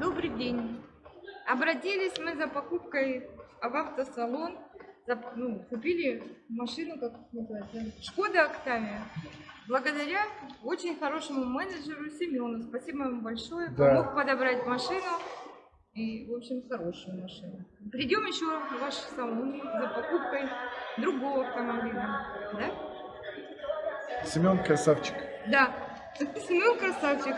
Добрый день. Обратились мы за покупкой в автосалон. За- ну, купили машину, как называется, Шкода Октавия. Благодаря очень хорошему менеджеру Семену. Спасибо ему большое. Да. Помог подобрать машину. И, в общем, хорошую машину. Придем еще в ваш салон за покупкой другого автомобиля. Да? Семен красавчик. Да. Семен красавчик.